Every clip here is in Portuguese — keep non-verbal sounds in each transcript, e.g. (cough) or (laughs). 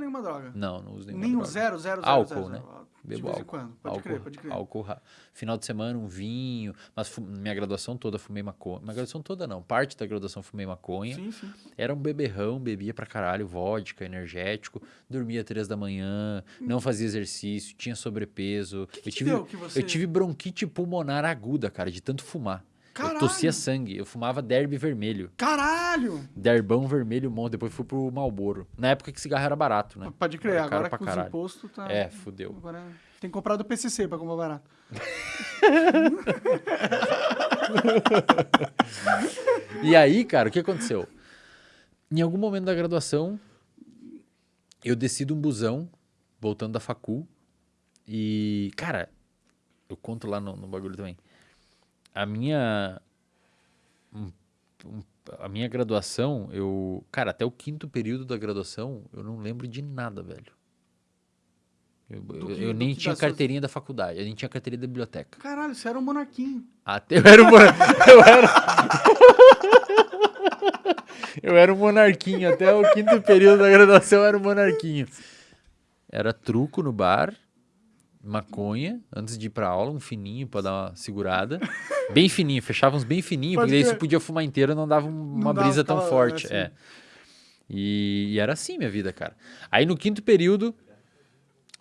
nenhuma droga? Não, não uso nenhuma Nem o droga. zero, zero, zero, Álcool, zero, né? zero. De Bebo vez em álcool. quando. Pode álcool, crer, pode crer. álcool final de semana um vinho, mas minha graduação toda fumei maconha. Minha graduação toda não, parte da graduação fumei maconha. Sim, sim. Era um beberrão, bebia pra caralho, vodka, energético, dormia três da manhã, não fazia exercício, tinha sobrepeso. Hum. que eu tive, que você- eu tive bronquite pulmonar aguda, cara, de tanto fumar. Eu Caralho! tossia sangue, eu fumava derby vermelho. Caralho! Derbão vermelho, monte, depois fui pro Malboro. Na época que cigarro era barato, né? Pode crer, Era agora com os caralho. impostos tá... É, fudeu. Agora tem que comprar do PCC pra comprar barato. (laughs) E aí, cara, o que aconteceu? Em algum momento da graduação, eu desci de um busão, voltando da facul, e, cara, eu conto lá no, no bagulho também. A minha. a minha graduação, eu. Cara, até o quinto período da graduação, eu não lembro de nada, velho. Eu, eu- nem tinha das suas- carteirinha da faculdade, eu nem tinha carteirinha da biblioteca. Caralho, você era um monarquinho. Até eu era um mon- (laughs) eu era (laughs) Eu era um monarquinho até o quinto período da graduação eu era um monarquinho. Era truco no bar, maconha antes de ir pra aula, um fininho pra dar uma segurada. (laughs) Bem fininho, fechava uns bem fininho, Pode porque daí crer. você podia fumar inteiro e não dava um- uma dava brisa tão forte, assim. é. E, e era assim minha vida, cara. Aí no quinto período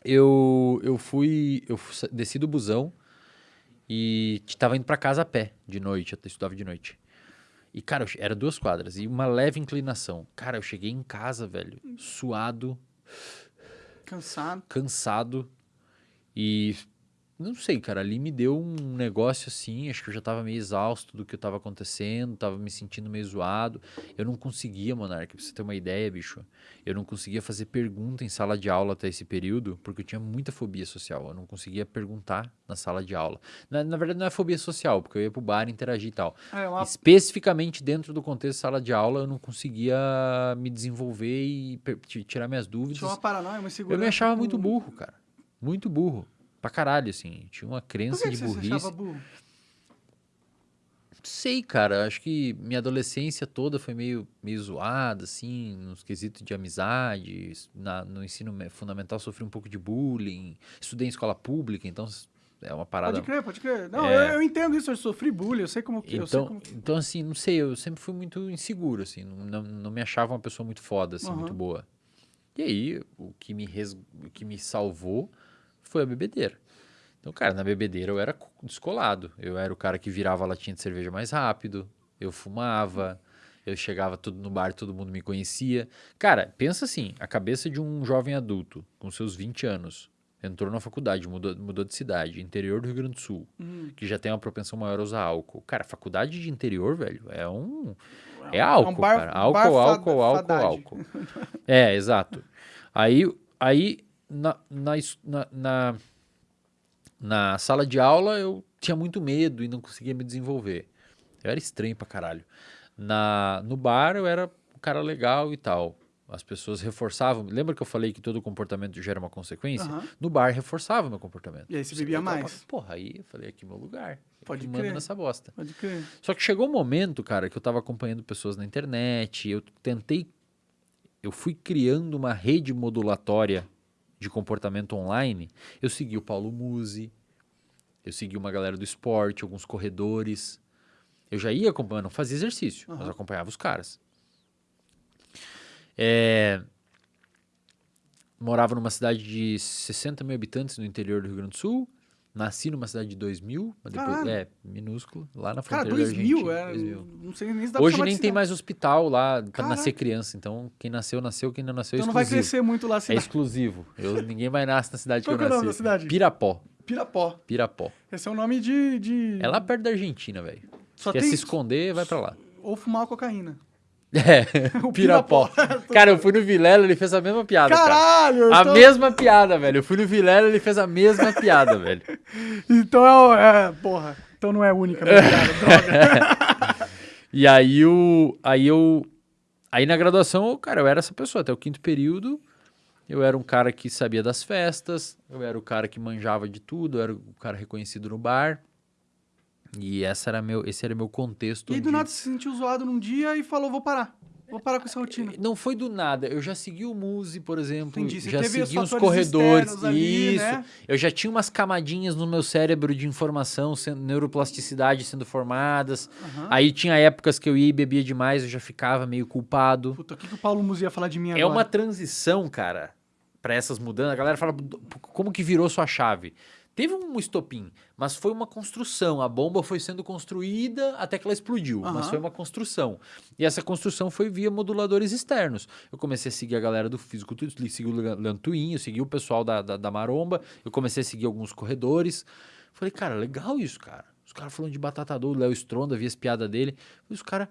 eu eu fui eu desci do busão e tava indo pra casa a pé de noite, eu estudava de noite. E, cara, eu era duas quadras e uma leve inclinação. Cara, eu cheguei em casa, velho, suado, Cansado. cansado e não sei, cara, ali me deu um negócio assim, acho que eu já tava meio exausto do que tava acontecendo, tava me sentindo meio zoado. Eu não conseguia, Monark, pra você ter uma ideia, bicho. Eu não conseguia fazer pergunta em sala de aula até esse período, porque eu tinha muita fobia social. Eu não conseguia perguntar na sala de aula. Na, na verdade, não é fobia social, porque eu ia pro bar interagir e tal. É uma... Especificamente dentro do contexto de sala de aula, eu não conseguia me desenvolver e tirar minhas dúvidas. Tinha uma paranoia, uma insegurança. Eu me achava muito burro, cara. Muito burro. Pra caralho, assim. Tinha uma Por crença que, que de você se burrice. achava burro? Sei, cara. Acho que minha adolescência toda foi meio, meio zoada, assim, nos quesitos de amizade. Na- no ensino me- fundamental sofri um pouco de bullying. Estudei em escola pública, então é uma parada. Pode crer, pode crer. Não, É. eu, eu entendo isso, eu sofri bullying, eu sei como que... eu sei Então, como que... então, assim, não sei, eu sempre fui muito inseguro, assim, não, não, me achava uma pessoa muito foda, assim, muito Aham. boa. E aí, o que, me res... o que me salvou foi a bebedeira. Então, cara, na bebedeira eu era co- descolado. Eu era o cara que virava a latinha de cerveja mais rápido, eu fumava, eu chegava tudo no bar, todo mundo me conhecia. Cara, pensa assim, a cabeça de um jovem adulto, com seus 20 anos, entrou na faculdade, mudou, mudou de cidade, interior do Rio Grande do Sul, Hum. que já tem uma propensão maior a usar álcool. Cara, faculdade de interior, velho, é um. É É um álcool, bar- cara. Álcool, álcool, álcool, fadade. álcool. É, exato. Aí, aí na, na, na, na, sala de aula eu tinha muito medo e não conseguia me desenvolver. Eu era estranho pra caralho. Na, no bar eu era um cara legal e tal. As pessoas reforçavam. Lembra que eu falei que todo comportamento gera uma consequência? Aham. No bar reforçava o meu comportamento. E aí você bebia mais. Porra, aí eu falei, aqui é meu lugar. Pode crer. nessa bosta. Pode crer. Só que chegou um momento, cara, que eu tava acompanhando pessoas na internet, eu tentei, eu fui criando uma rede modulatória de comportamento online. Eu segui o Paulo Musi, eu segui uma galera do esporte, alguns corredores. Eu já ia acompanhando, não fazia exercício, mas Aham. acompanhava os caras. É, morava numa cidade de 60 mil habitantes no interior do Rio Grande do Sul. Nasci numa cidade de 2 mil, mas depois, Caralho. é, minúsculo, lá na Cara, fronteira 2 da mil, Argentina. é, 2 não sei nem se dá Hoje nem tem cidade. mais hospital lá pra Caraca. nascer criança. Então, quem nasceu, nasceu. Quem não nasceu, é Então não vai crescer muito lá a É exclusivo. Eu, (laughs) ninguém mais nasce na cidade Qual que eu é nasci. da cidade? Pirapó. Pirapó. Pirapó. Esse é o nome de... de... É lá perto da Argentina, velho. Quer tem- se esconder, vai pra lá. Ou fumar cocaína. É, (laughs) O Pirapó. (laughs) Cara, eu fui no Vilela, ele fez a mesma piada, cara. Caralho! A então, mesma piada, velho. Eu fui no Vilela, ele fez a mesma piada, velho. (laughs) Então é, é... Porra. Então não é única, minha piada, droga. E aí o. Aí eu. Aí na graduação, cara, eu era essa pessoa. Até o quinto período, eu era um cara que sabia das festas, eu era o cara que manjava de tudo, eu era o cara reconhecido no bar. E essa era meu, esse era meu contexto. E aí do nada se sentiu zoado num dia e falou, vou parar. Vou parar com essa rotina. Não foi do nada. Eu já segui o Muse, por exemplo. Entendi. Você já os segui uns fatores corredores. ali, Isso. né? Eu já tinha umas camadinhas no meu cérebro de informação, sendo, neuroplasticidade sendo formadas. Aham. Aí tinha épocas que eu ia e bebia demais, eu já ficava meio culpado. Puta, o que, que o Paulo Musi ia falar de mim É agora? uma transição, cara, pra essas mudanças. A galera fala, como que virou sua chave? Teve um estopim, mas foi uma construção. A bomba foi sendo construída até que ela explodiu, mas Aham. foi uma construção. E essa construção foi via moduladores externos. Eu comecei a seguir a galera do fisiculturismo, segui o Lantuinho, segui o pessoal da, da, da Maromba, eu comecei a seguir alguns corredores. Falei, cara, legal isso, cara. Os caras falando de batatador, o Léo Stronda, vi as piadas dele. E os caras,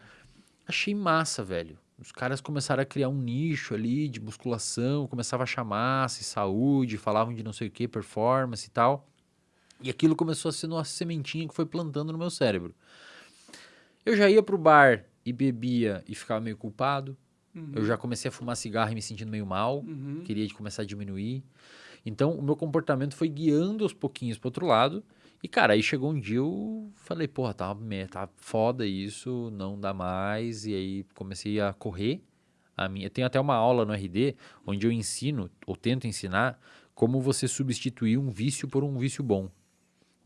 achei massa, velho. Os caras começaram a criar um nicho ali de musculação, começava a achar massa e saúde, falavam de não sei o que, performance e tal. E aquilo começou a ser uma sementinha que foi plantando no meu cérebro. Eu já ia pro bar e bebia e ficava meio culpado. Eu já comecei a fumar cigarro e me sentindo meio mal. Uhum. Queria de começar a diminuir. Então, o meu comportamento foi guiando aos pouquinhos pro outro lado. E, cara, aí chegou um dia eu falei, porra, tá, tá foda isso, não dá mais. E aí comecei a correr. A minha, eu tenho até uma aula no RD onde eu ensino, ou tento ensinar, como você substituir um vício por um vício bom.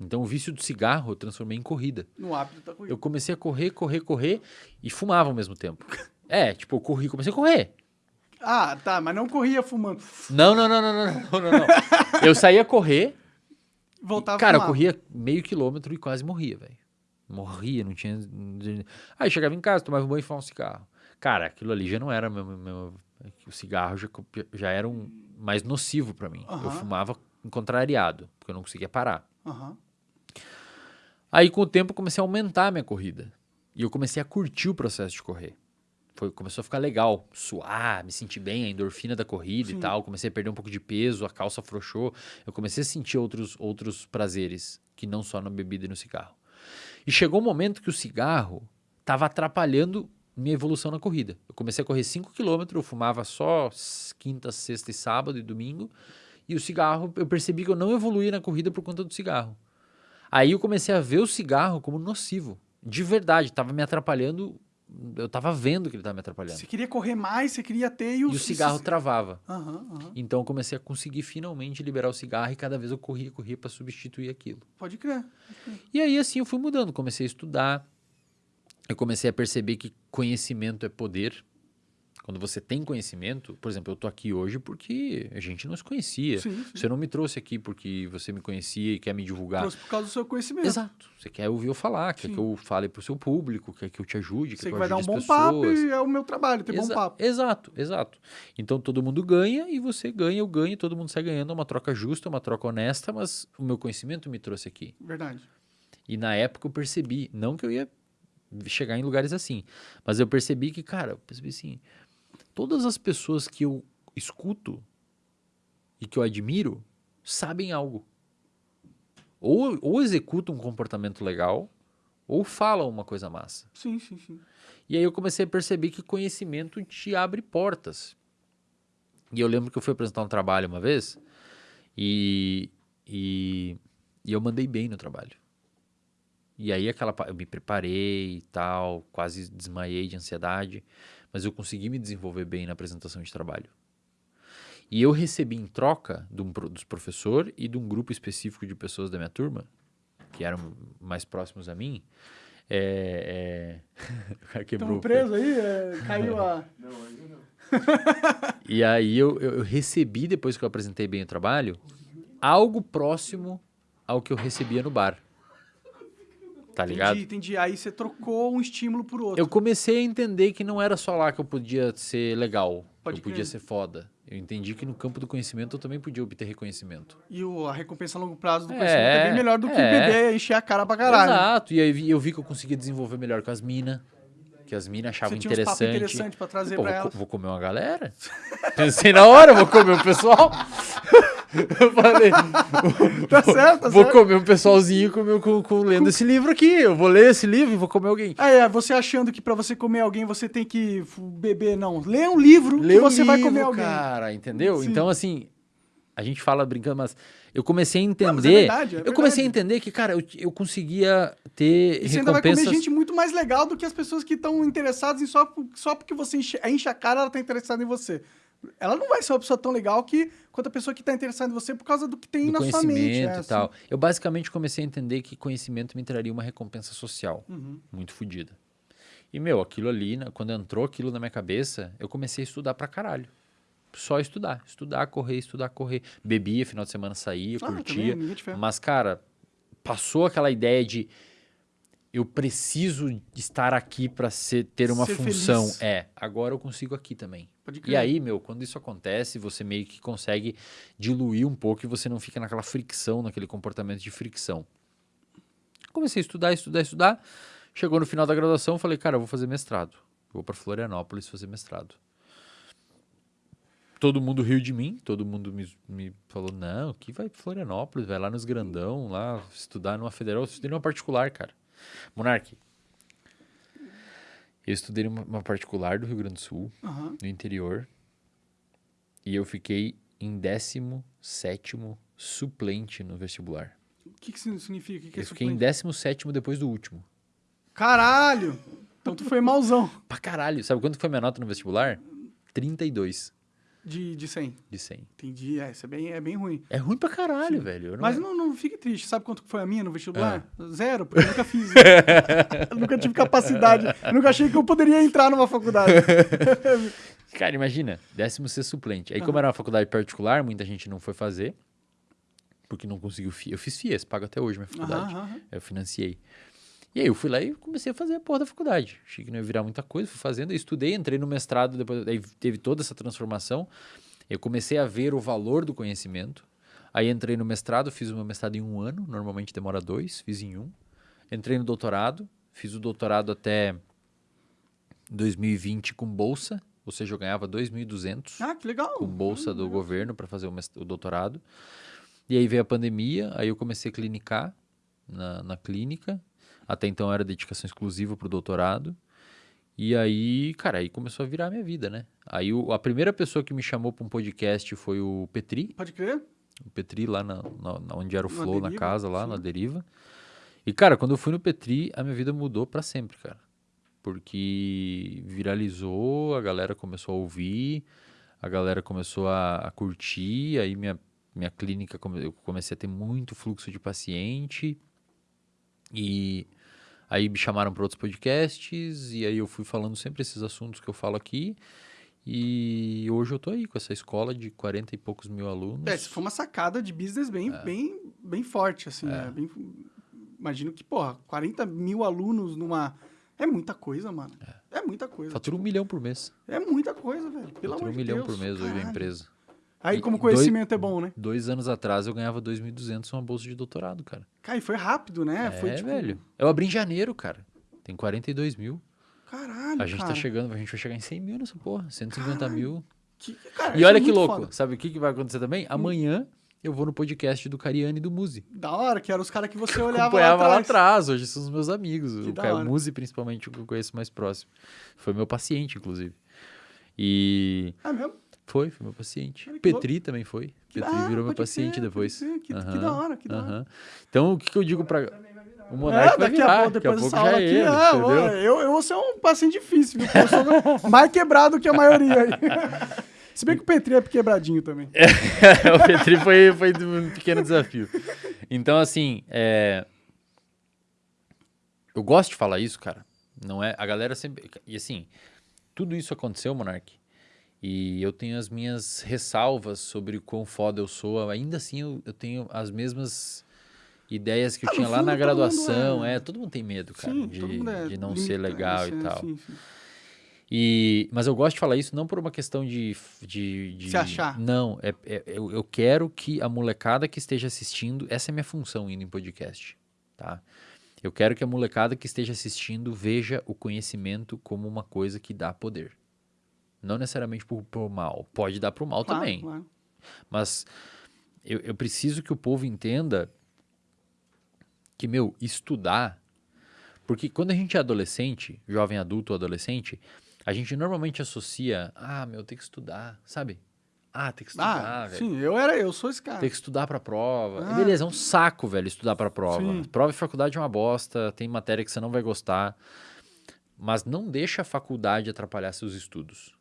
Então, o vício do cigarro eu transformei em corrida. No hábito da corrida. Eu comecei a correr, correr, correr e fumava ao mesmo tempo. (laughs) É, tipo, eu corri, comecei a correr. Ah, tá, mas não corria fumando. Não, não, não, não, não, não, não. (laughs) Eu saía correr, Voltava cara, eu corria meio quilômetro e quase morria, velho. Morria, não tinha. Aí chegava em casa, tomava um banho e fumava um cigarro. Cara, aquilo ali já não era meu. meu- o cigarro já, já era um mais nocivo pra mim. Eu Aham. fumava contrariado, porque eu não conseguia parar. Aham. Aí, com o tempo, eu comecei a aumentar a minha corrida. E eu comecei a curtir o processo de correr. Foi, começou a ficar legal, suar, me sentir bem, a endorfina da corrida Sim. e tal. Comecei a perder um pouco de peso, a calça afrouxou. Eu comecei a sentir outros, outros prazeres, que não só na bebida e no cigarro. E chegou um momento que o cigarro estava atrapalhando minha evolução na corrida. Eu comecei a correr 5 km, eu fumava só quinta, sexta e sábado e domingo. E o cigarro, eu percebi que eu não evoluía na corrida por conta do cigarro. Aí eu comecei a ver o cigarro como nocivo. De verdade, estava me atrapalhando. Eu estava vendo que ele estava me atrapalhando. Você queria correr mais, você queria ter e E o, o cigarro travava. Aham, aham. Então eu comecei a conseguir finalmente liberar o cigarro e cada vez eu corria, corria para substituir aquilo. Pode crer. E aí assim eu fui mudando, comecei a estudar. Eu comecei a perceber que conhecimento é poder. Quando você tem conhecimento, por exemplo, eu tô aqui hoje porque a gente não se conhecia. Sim, sim. Você não me trouxe aqui porque você me conhecia e quer me divulgar. Trouxe por causa do seu conhecimento. Exato. Você quer ouvir eu falar, quer Sim. que eu fale pro seu público, quer que eu te ajude, quer Sei que eu vai dar um bom as papo pessoas. e é o meu trabalho, ter bom Exa- papo. Exato, exato. Então todo mundo ganha e você ganha, eu ganho, todo mundo sai ganhando. É uma troca justa, uma troca honesta, mas o meu conhecimento me trouxe aqui. Verdade. E na época eu percebi, não que eu ia chegar em lugares assim, mas eu percebi que, cara, eu percebi assim, todas as pessoas que eu escuto e que eu admiro sabem algo. Ou, ou executam um comportamento legal, ou falam uma coisa massa. Sim, sim, sim. E aí eu comecei a perceber que conhecimento te abre portas. E eu lembro que eu fui apresentar um trabalho uma vez e, e, e eu mandei bem no trabalho. E aí aquela eu me preparei e tal, quase desmaiei de ansiedade, mas eu consegui me desenvolver bem na apresentação de trabalho. E eu recebi em troca de um, dos professor e de um grupo específico de pessoas da minha turma, que eram mais próximos a mim, é, é... (laughs) o cara quebrou Estamos o presos aí, é, caiu a... (laughs) (laughs) E aí eu, eu, eu recebi, depois que eu apresentei bem o trabalho, algo próximo ao que eu recebia no bar. Tá ligado? Entendi, entendi. Aí você trocou um estímulo por outro. Eu comecei a entender que não era só lá que eu podia ser legal, Pode que eu podia crer. ser foda. Eu entendi que no campo do conhecimento eu também podia obter reconhecimento. E o, a recompensa a longo prazo do É, conhecimento é bem melhor do que é. beber e encher a cara pra caralho. Exato. E aí eu vi que eu conseguia desenvolver melhor com as minas. Que as minas achavam Você tinha uns papos interessante. pra trazer Pô, pra vou, elas. vou comer uma galera. (laughs) Pensei na hora, vou comer o pessoal. (laughs) Eu falei, (laughs) Tá certo, tá vou certo. comer um pessoalzinho com, com, com lendo esse livro aqui. Eu vou ler esse livro e vou comer alguém. Ah, é, você achando que pra você comer alguém você tem que beber, não. Lê um livro Lê que um você vai livro, comer alguém. cara, entendeu? Sim. Então, assim, a gente fala brincando, mas eu comecei a Não, é entender. verdade, é eu comecei a verdade. entender que, cara, eu, eu conseguia ter E você ainda vai recompensas. comer gente muito mais legal do que as pessoas que estão interessadas em só, só porque você enche, enche a cara, ela tá interessada em você. Ela não vai ser uma pessoa tão legal que quanto a pessoa que tá interessada em você por causa do que tem do na sua mente. conhecimento é, e assim. tal. Eu basicamente comecei a entender que conhecimento me traria uma recompensa social Uhum. muito fodida. E, meu, aquilo ali, né, quando entrou aquilo na minha cabeça, eu comecei a estudar pra caralho. Só estudar. Estudar, correr, estudar, correr. Bebia, final de semana saía, Ah, curtia. também. Mas, cara, passou aquela ideia de eu preciso estar aqui pra ser, ter uma Ser função. feliz. É, agora eu consigo aqui também. E aí, meu, quando isso acontece, você meio que consegue diluir um pouco e você não fica naquela fricção, naquele comportamento de fricção. Comecei a estudar, estudar, estudar. Chegou no final da graduação, falei, cara, eu vou fazer mestrado. Vou para Florianópolis fazer mestrado. Todo mundo riu de mim, todo mundo me, me falou, não, que vai pra Florianópolis, vai lá nos grandão, lá estudar numa federal. Eu estudei numa particular, cara. Monark, eu estudei numa uma particular do Rio Grande do Sul, Aham. no interior. E eu fiquei em 17 suplente no vestibular. O que, que isso significa? Que, que é eu fiquei em suplente? 17 depois do último. Caralho! Então tu foi malzão Pra caralho. Sabe quanto foi minha nota no vestibular? 32 de, de 100. de 100. Entendi. É, isso é bem, é bem ruim. É ruim pra caralho, velho. Eu não- Mas não, não fique triste. Sabe quanto foi a minha no vestibular? Ah. Zero, porque eu nunca fiz. (laughs) eu nunca tive capacidade. Eu nunca achei que eu poderia entrar numa faculdade. (laughs) Cara, imagina, 16 suplente. Aí, como era uma faculdade particular, muita gente não foi fazer. Porque não conseguiu FIES. Eu fiz FIES, pago até hoje minha faculdade. Aham. Eu financiei. E aí eu fui lá e comecei a fazer a porra da faculdade. Achei que não ia virar muita coisa, fui fazendo, estudei, entrei no mestrado, depois aí teve toda essa transformação. Eu comecei a ver o valor do conhecimento. Aí entrei no mestrado, fiz o meu mestrado em um ano, normalmente demora dois, fiz em um. Entrei no doutorado, fiz o doutorado até 2020 com bolsa, ou seja, eu ganhava 2.200 Ah, que legal. com bolsa do governo para fazer o, o doutorado. E aí veio a pandemia, aí eu comecei a clinicar na, na clínica. Até então era dedicação exclusiva para o doutorado. E aí, cara, aí começou a virar a minha vida, né? Aí o- a primeira pessoa que me chamou para um podcast foi o Petri, Pode crer? o Petri lá na, na- na onde era o Na Flow, na Deriva, casa lá, sim. na Deriva. E, cara, quando eu fui no Petri, a minha vida mudou para sempre, cara. Porque viralizou, a galera começou a ouvir, a galera começou a, a curtir, aí minha, minha clínica, come- eu comecei a ter muito fluxo de paciente. E aí me chamaram para outros podcasts, e aí eu fui falando sempre esses assuntos que eu falo aqui. E hoje eu tô aí com essa escola de 40 e poucos mil alunos. É, isso foi uma sacada de business bem, É. bem, bem forte, assim. né? Bem- imagino que, porra, 40 mil alunos numa. É muita coisa, mano. É, muita coisa. Fatura um milhão por mês. É muita coisa, velho. Pelo Fatura amor um de milhão Deus. por mês hoje a caralho. empresa. Aí, como e dois- conhecimento é bom, né? Dois anos atrás eu ganhava 2.200 uma bolsa de doutorado, cara. Cara, e foi rápido, né? É, foi tipo. velho. Eu abri em janeiro, cara. Tem 42 mil. Caralho. A gente cara. tá chegando, a gente vai chegar em 100 mil nessa porra. 150 Caralho. mil. Que- cara, E isso olha é que louco. foda. Sabe o que, que vai acontecer também? Amanhã eu vou no podcast do Cariani e do Muzi. Da hora, que eram os caras que você (laughs) olhava Acompanhava lá lá atrás. atrás. Hoje são os meus amigos. Que o Caio. Muzi, principalmente, o que eu conheço mais próximo. Foi meu paciente, inclusive. E É mesmo? Foi, foi meu paciente. Que Petri também foi. Que Petri da- virou meu paciente crer, depois. Que- que da hora, que da hora. Então, o que, eu digo pra. O Monark vai É, daqui virar, a pouco, depois dessa aula é aqui, ele, ah, entendeu? eu, eu vou ser um paciente difícil, viu? Eu sou (laughs) mais quebrado que a maioria aí. (laughs) Se bem que o Petri é quebradinho também. (laughs) o Petri foi, foi um pequeno desafio. Então, assim, é... eu gosto de falar isso, cara. Não é? A galera sempre. E assim, tudo isso aconteceu, Monark. E eu tenho as minhas ressalvas sobre o quão foda eu sou. Ainda assim, eu, eu tenho as mesmas ideias que eu Ah, no tinha lá na graduação. é- É... todo mundo tem medo, cara, Sim, de, é de não ser limitado, legal e tal. sim, sim. E, mas eu gosto de falar isso não por uma questão de. de, de Se achar. Não, é, é- eu, eu quero que a molecada que esteja assistindo. Essa é a minha função indo em podcast. Tá? Eu quero que a molecada que esteja assistindo veja o conhecimento como uma coisa que dá poder. Não necessariamente por, por mal. Pode dar pro mal Claro, também. claro. Mas eu, eu preciso que o povo entenda que, meu, estudar. Porque quando a gente é adolescente, jovem adulto ou adolescente, a gente normalmente associa, ah, meu, tem que estudar, sabe? Ah, tem que estudar, Ah, velho. sim, eu era, eu sou esse cara. Tem que estudar pra prova. Ah. Beleza, é um saco, velho, estudar pra prova. Sim. Prova de faculdade é uma bosta, tem matéria que você não vai gostar. Mas não deixa a faculdade atrapalhar seus estudos.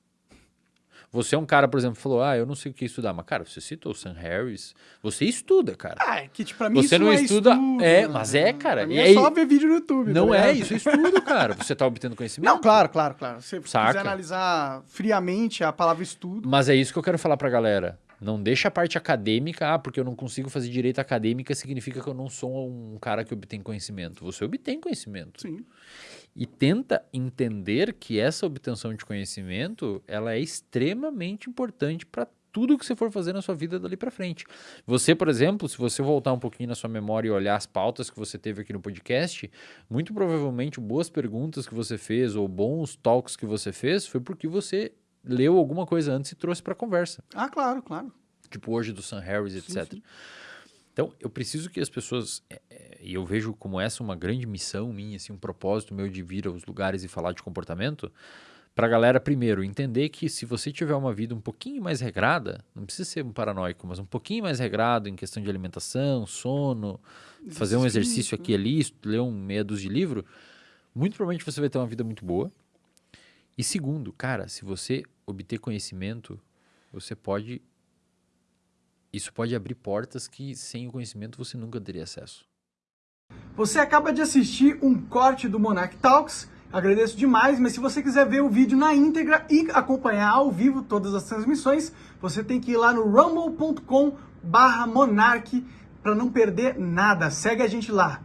Você é um cara, por exemplo, falou: Ah, eu não sei o que estudar. Mas, cara, você citou o Sam Harris. Você estuda, cara. Ah, é que tipo, pra mim Você isso não é estuda- estudo, é, mas é, cara. E é aí- só ver vídeo no YouTube. não tá é, isso é estudo, (laughs) cara. Você tá obtendo conhecimento. Não, claro, claro, claro. Se você quiser analisar friamente a palavra estudo, Mas é isso que eu quero falar pra galera. Não deixa a parte acadêmica, ah, porque eu não consigo fazer direito acadêmica, significa que eu não sou um cara que obtém conhecimento. Você obtém conhecimento. sim. E tenta entender que essa obtenção de conhecimento, ela é extremamente importante para tudo que você for fazer na sua vida dali para frente. Você, por exemplo, se você voltar um pouquinho na sua memória e olhar as pautas que você teve aqui no podcast, muito provavelmente boas perguntas que você fez ou bons talks que você fez foi porque você leu alguma coisa antes e trouxe para conversa Ah, claro, claro. tipo hoje do Sam Harris, Sim, etc. sim. Então, eu preciso que as pessoas, é, é, e eu vejo como essa uma grande missão minha, assim, um propósito meu de vir aos lugares e falar de comportamento, para a galera, primeiro, entender que se você tiver uma vida um pouquinho mais regrada, não precisa ser um paranoico, mas um pouquinho mais regrado em questão de alimentação, sono, fazer um exercício aqui e ali, ler um meia dúzia de livro, muito provavelmente você vai ter uma vida muito boa. E segundo, cara, se você obter conhecimento, você pode. Isso pode abrir portas que sem o conhecimento você nunca teria acesso. Você acaba de assistir um corte do Monarch Talks. Agradeço demais, mas se você quiser ver o vídeo na íntegra e acompanhar ao vivo todas as transmissões, você tem que ir lá no rumble.com/monarch para não perder nada. Segue a gente lá.